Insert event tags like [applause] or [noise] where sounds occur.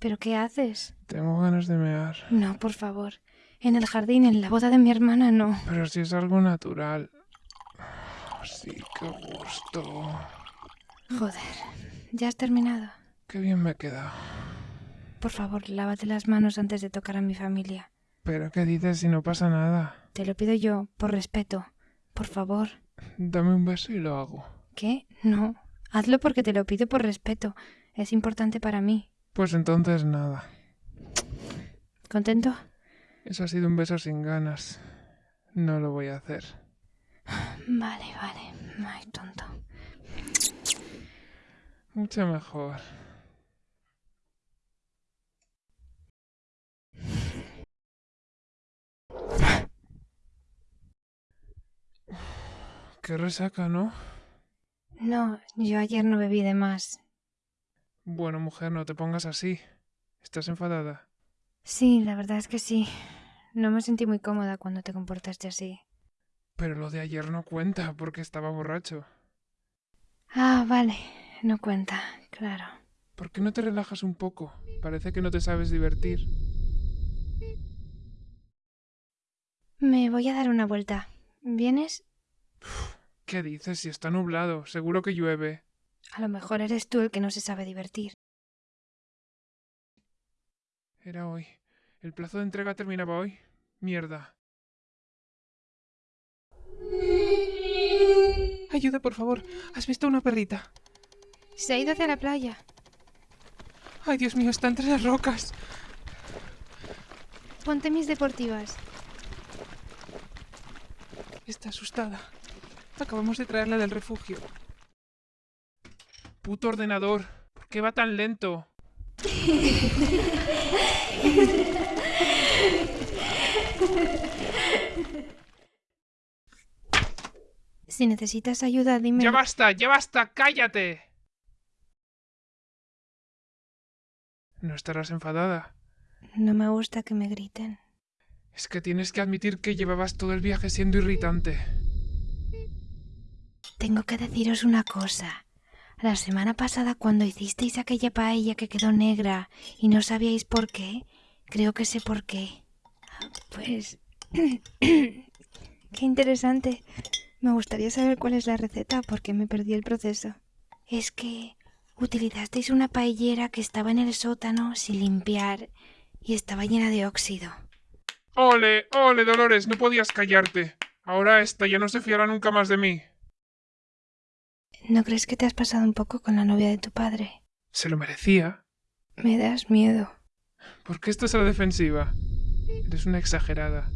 ¿Pero qué haces? Tengo ganas de mear. No, por favor. En el jardín, en la boda de mi hermana, no. Pero si es algo natural. Sí, qué gusto. Joder, ¿ya has terminado? Qué bien me he quedado. Por favor, lávate las manos antes de tocar a mi familia. ¿Pero qué dices si no pasa nada? Te lo pido yo, por respeto. Por favor. Dame un beso y lo hago. ¿Qué? No. Hazlo porque te lo pido por respeto. Es importante para mí. Pues entonces nada. ¿Contento? Eso ha sido un beso sin ganas. No lo voy a hacer. Vale, vale. Ay, tonto. Mucho mejor. Qué resaca, ¿no? No, yo ayer no bebí de más. Bueno, mujer, no te pongas así. ¿Estás enfadada? Sí, la verdad es que sí. No me sentí muy cómoda cuando te comportaste así. Pero lo de ayer no cuenta porque estaba borracho. Ah, vale. No cuenta, claro. ¿Por qué no te relajas un poco? Parece que no te sabes divertir. Me voy a dar una vuelta. ¿Vienes? ¿Qué dices? Si está nublado, seguro que llueve. A lo mejor eres tú el que no se sabe divertir. Era hoy. El plazo de entrega terminaba hoy. Mierda. Ayuda, por favor. ¿Has visto una perrita? Se ha ido hacia la playa. Ay, Dios mío, está entre las rocas. Ponte mis deportivas. Está asustada. Acabamos de traerla del refugio. Puto ordenador. ¿Por qué va tan lento? Si necesitas ayuda, dime. ¡Ya basta! ¡Ya basta! ¡Cállate! ¿No estarás enfadada? No me gusta que me griten. Es que tienes que admitir que llevabas todo el viaje siendo irritante. Tengo que deciros una cosa. La semana pasada cuando hicisteis aquella paella que quedó negra y no sabíais por qué, creo que sé por qué. Pues... [clears throat] qué interesante. Me gustaría saber cuál es la receta porque me perdí el proceso. Es que utilizasteis una paellera que estaba en el sótano sin limpiar y estaba llena de óxido. ¡Ole! ¡Ole, Dolores! No podías callarte. Ahora esta ya no se fiará nunca más de mí. ¿No crees que te has pasado un poco con la novia de tu padre? Se lo merecía. Me das miedo. ¿Por qué estás a la defensiva? Eres una exagerada.